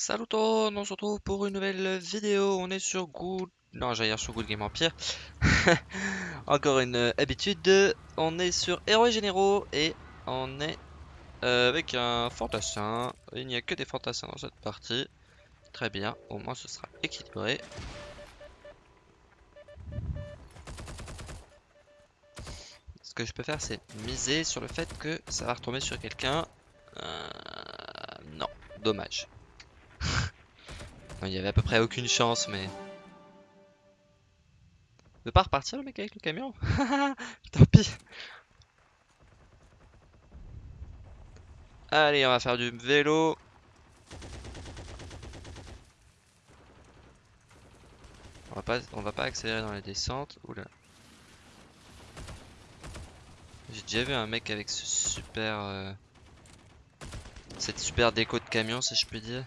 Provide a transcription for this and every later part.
Salut tout le monde, on se retrouve pour une nouvelle vidéo. On est sur Good. Non, j'allais dire sur Good Game Empire. Encore une euh, habitude. On est sur Héros Généraux et on est euh, avec un fantassin. Il n'y a que des fantassins dans cette partie. Très bien, au moins ce sera équilibré. Ce que je peux faire, c'est miser sur le fait que ça va retomber sur quelqu'un. Euh, non, dommage. Il y avait à peu près aucune chance, mais... Veut pas repartir le mec avec le camion Tant pis. Allez, on va faire du vélo. On va pas, accélérer dans les descentes. Oula. J'ai déjà vu un mec avec ce super... Euh, cette super déco de camion, si je peux dire.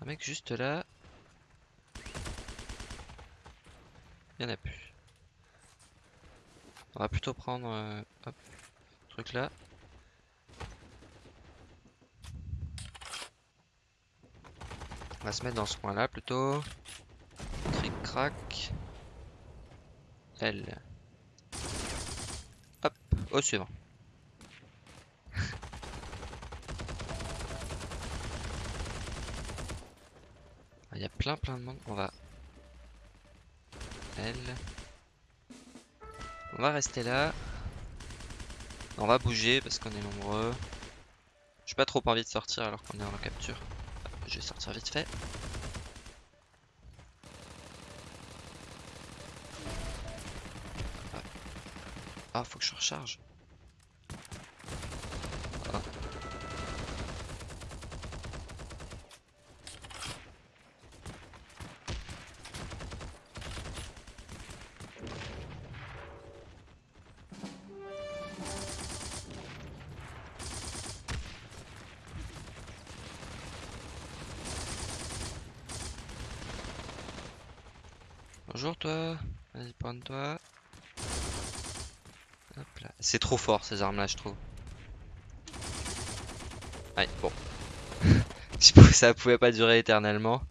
Un mec juste là. Il y en a plus. On va plutôt prendre euh, truc là. On va se mettre dans ce coin là plutôt. Cric crac. L. Hop, au suivant. Il y a plein plein de monde. On va... Elle. On va rester là. On va bouger parce qu'on est nombreux. J'ai pas trop envie de sortir alors qu'on est en capture. Je vais sortir vite fait. Ah, faut que je recharge. Bonjour toi. Vas-y, prends-toi. Hop là. C'est trop fort ces armes là, je trouve. Allez, bon. ça pouvait pas durer éternellement.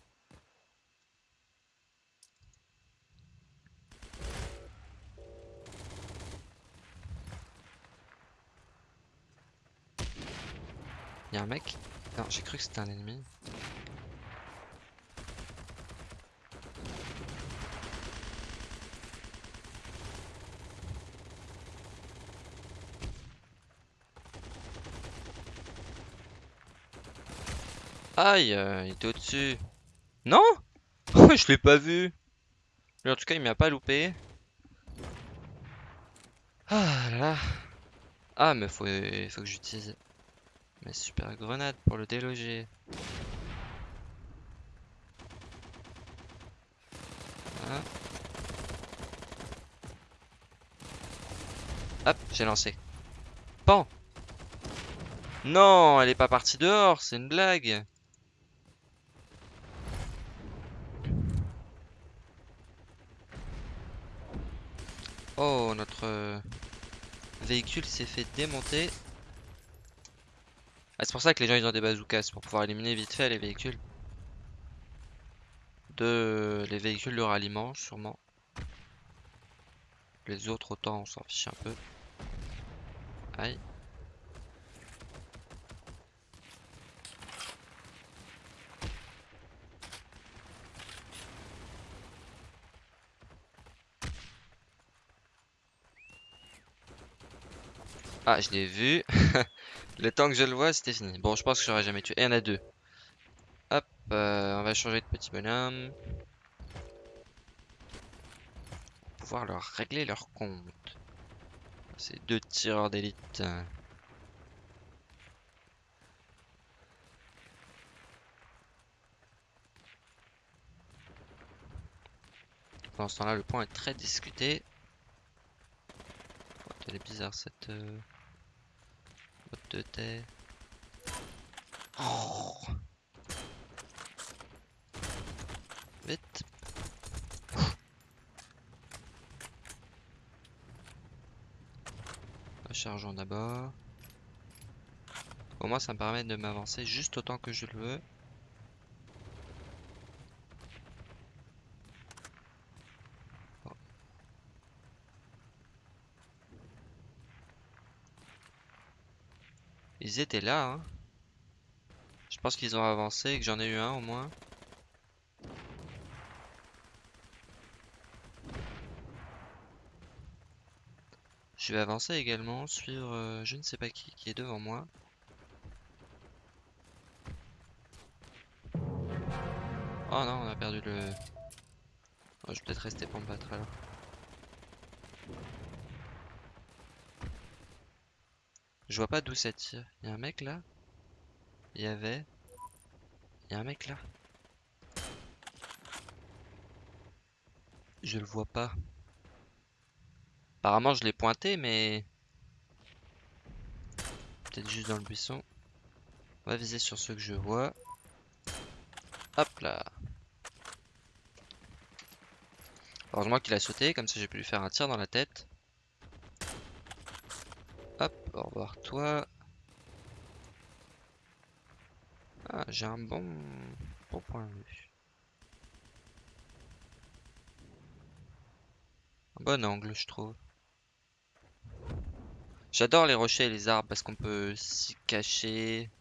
Y'a un mec? Non, j'ai cru que c'était un ennemi. Aïe, euh, il était au-dessus. Non Je l'ai pas vu. en tout cas, il m'a pas loupé. Ah là là. Ah, mais faut, faut que j'utilise mes super grenades pour le déloger. Hop, j'ai lancé. Bon. Non, elle est pas partie dehors, c'est une blague. Oh, notre euh, véhicule s'est fait démonter. Ah, c'est pour ça que les gens ils ont des bazookas, pour pouvoir éliminer vite fait les véhicules. De les véhicules de ralliement, sûrement. Les autres, autant on s'en fiche un peu. Aïe. Ah, je l'ai vu. le temps que je le vois, c'était fini. Bon, je pense que j'aurais jamais tué. Et il y en a deux. Hop, euh, on va changer de petit bonhomme. Pouvoir leur régler leur compte. Ces deux tireurs d'élite. Pendant ce temps-là, le point est très discuté. Elle est bizarre cette... Euh, de terre. Oh Vite. Chargeons d'abord. Au moins ça me permet de m'avancer juste autant que je le veux. Ils étaient là, hein. Je pense qu'ils ont avancé et que j'en ai eu un au moins. Je vais avancer également, suivre euh, je ne sais pas qui qui est devant moi. Oh non, on a perdu le... Oh, je vais peut-être rester pour me battre alors. Je vois pas d'où ça tire. Il y a un mec là? Il y avait... Il y a un mec là Je le vois pas. Apparemment je l'ai pointé mais... Peut-être juste dans le buisson. On va viser sur ceux que je vois. Hop là. Heureusement qu'il a sauté, comme ça j'ai pu lui faire un tir dans la tête. Hop, au revoir toi. Ah, j'ai un bon, point de vue. Un bon angle, je trouve. J'adore les rochers et les arbres parce qu'on peut s'y cacher.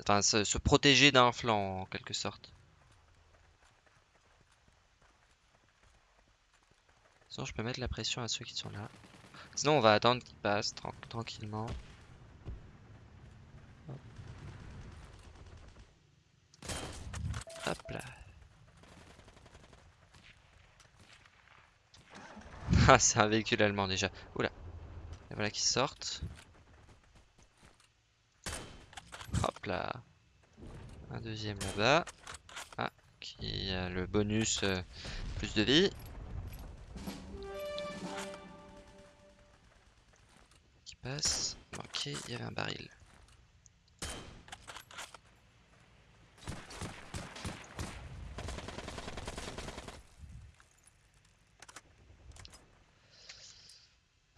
Enfin, se, se protéger d'un flanc en quelque sorte. Sinon, je peux mettre la pression à ceux qui sont là. Sinon, on va attendre qu'ils passent tran- tranquillement. Hop. Hop là. Ah, c'est un véhicule allemand déjà. Oula. Et voilà qu'ils sortent. Hop là. Un deuxième là-bas. Ah, qui a le bonus euh, plus de vie. Ok, il y avait un baril.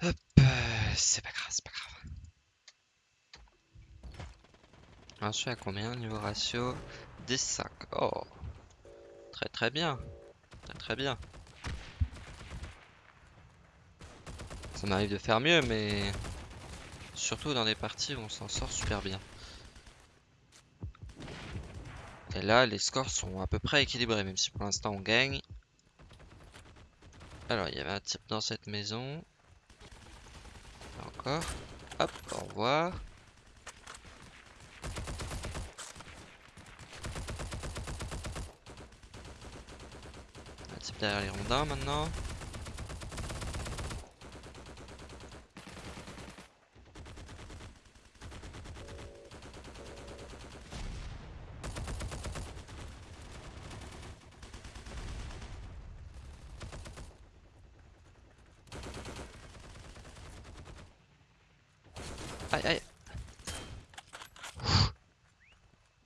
Hop, euh, c'est pas grave, c'est pas grave. J'en suis à combien niveau ratio 10-5. Oh, très très bien. Très très bien. Ça m'arrive de faire mieux, mais surtout dans des parties où on s'en sort super bien. Et là, les scores sont à peu près équilibrés, même si pour l'instant on gagne. Alors, il y avait un type dans cette maison. Là encore. Hop, au revoir. Un type derrière les rondins maintenant. Aïe aïe.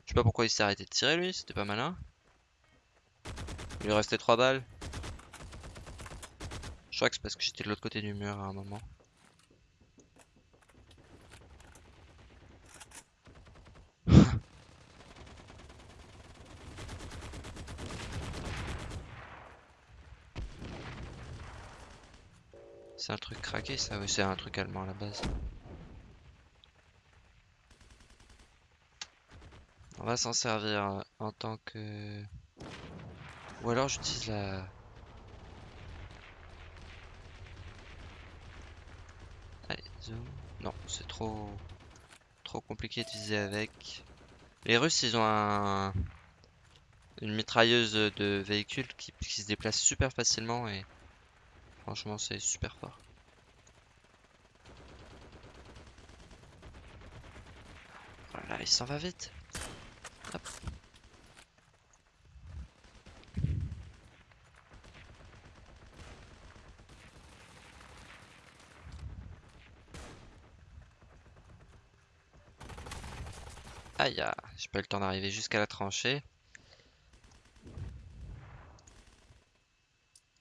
Je sais pas pourquoi il s'est arrêté de tirer lui, c'était pas malin. Il lui restait 3 balles. Je crois que c'est parce que j'étais de l'autre côté du mur à un moment. C'est un truc craqué ça, oui c'est un truc allemand à la base. On va s'en servir euh, en tant que... Ou alors j'utilise la... Allez, zoom. Non, c'est trop... Trop compliqué de viser avec. Les Russes, ils ont un... Une mitrailleuse de véhicule qui, qui se déplace super facilement et... Franchement, c'est super fort. Voilà, il s'en va vite. J'ai pas eu le temps d'arriver jusqu'à la tranchée.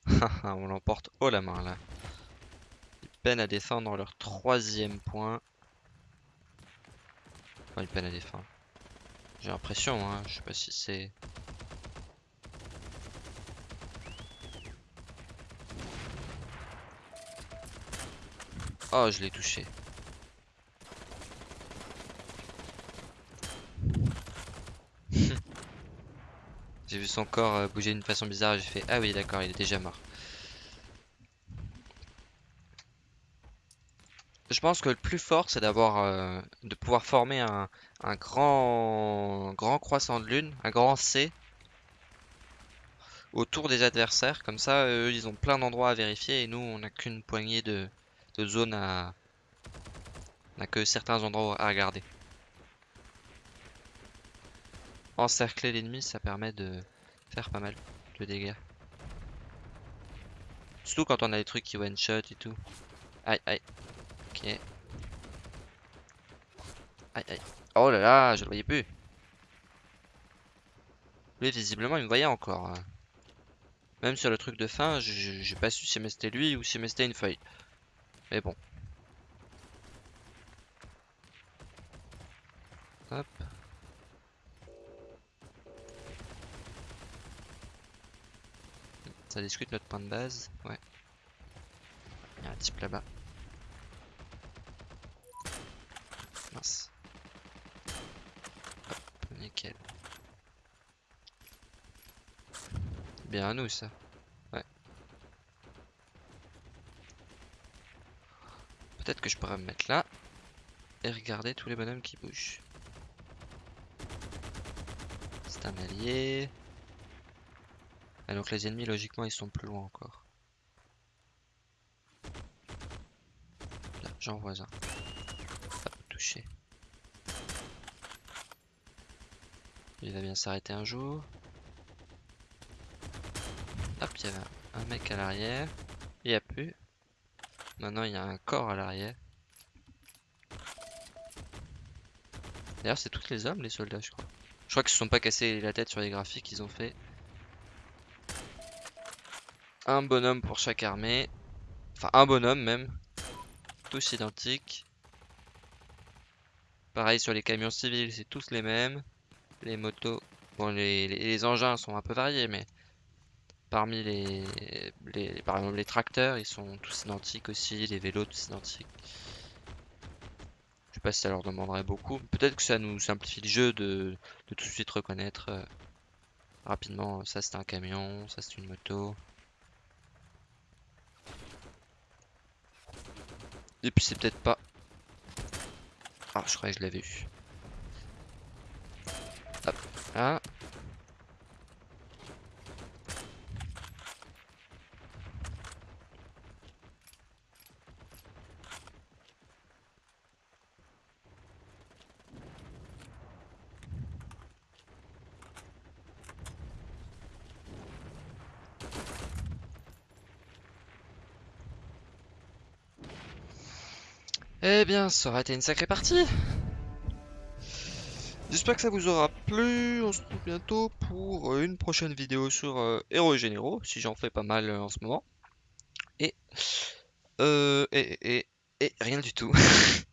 On l'emporte haut la main là. peinent à défendre leur troisième point. Enfin, ils peinent à défendre. J'ai l'impression, hein. Je sais pas si c'est... Oh, je l'ai touché. J'ai vu son corps euh, bouger d'une façon bizarre et j'ai fait Ah oui d'accord il est déjà mort. Je pense que le plus fort c'est d'avoir euh, de pouvoir former un, un grand grand croissant de lune, un grand C autour des adversaires. Comme ça eux ils ont plein d'endroits à vérifier et nous on n'a qu'une poignée de, de zones à... On n'a que certains endroits à regarder. Encercler l'ennemi, ça permet de faire pas mal de dégâts. Surtout quand on a des trucs qui one shot et tout. Aïe aïe. Ok. Aïe aïe. Oh là là, je le voyais plus. Lui, visiblement, il me voyait encore. Hein. Même sur le truc de fin, j'ai pas su si c'était lui ou si c'était une feuille. Mais bon. Hop. Ça discute notre point de base. Ouais. Il y a un type là-bas. Mince. Hop, nickel. Bien à nous ça. Ouais. Peut-être que je pourrais me mettre là. Et regarder tous les bonhommes qui bougent. C'est un allié. Ah, donc les ennemis, logiquement, ils sont plus loin encore. Là, j'en vois un. Hop, touché. Il va bien s'arrêter un jour. Hop, il y a un mec à l'arrière. Il n'y a plus. Maintenant, il y a un corps à l'arrière. D'ailleurs, c'est tous les hommes, les soldats, je crois. Je crois qu'ils se sont pas cassés la tête sur les graphiques qu'ils ont fait. Un bonhomme pour chaque armée. Enfin, un bonhomme même. Tous identiques. Pareil sur les camions civils, c'est tous les mêmes. Les motos. Bon, les, engins sont un peu variés, mais parmi les, les, par exemple les tracteurs, ils sont tous identiques aussi. Les vélos, tous identiques. Je sais pas si ça leur demanderait beaucoup. Peut-être que ça nous simplifie le jeu de, tout de suite reconnaître euh, rapidement. Ça c'est un camion, ça c'est une moto. Et puis c'est peut-être pas... Ah, je croyais que je l'avais vu. Hop, là. Eh bien, ça aurait été une sacrée partie. J'espère que ça vous aura plu. On se retrouve bientôt pour euh, une prochaine vidéo sur euh, Héros Généraux, si j'en fais pas mal euh, en ce moment. Et, et, et, et rien du tout.